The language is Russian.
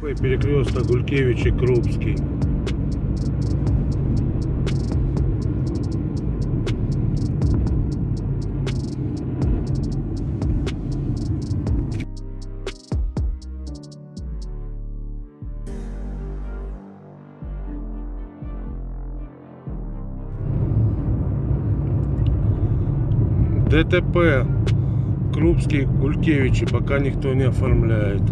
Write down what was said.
Москвы, перекресток Гулькевич и Крупский. ДТП Крупский, Гулькевичи пока никто не оформляет.